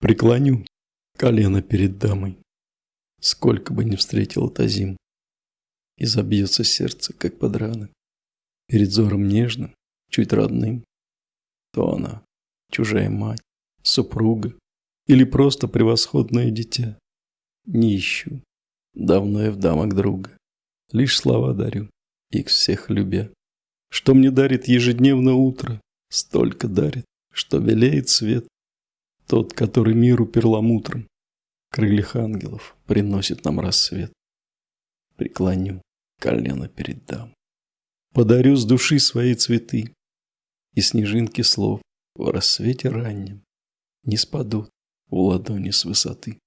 Преклоню колено перед дамой, Сколько бы ни встретил та зим, И забьется сердце, как под Перед взором нежным, чуть родным, То она, чужая мать, супруга Или просто превосходное дитя. Не ищу, давно я в дамок друга, Лишь слова дарю, их всех любя. Что мне дарит ежедневно утро, Столько дарит, что белеет свет, Тот, который миру перламутром крыльях ангелов приносит нам рассвет. Преклоню колено перед дам. Подарю с души свои цветы, И снежинки слов в рассвете раннем Не спадут в ладони с высоты.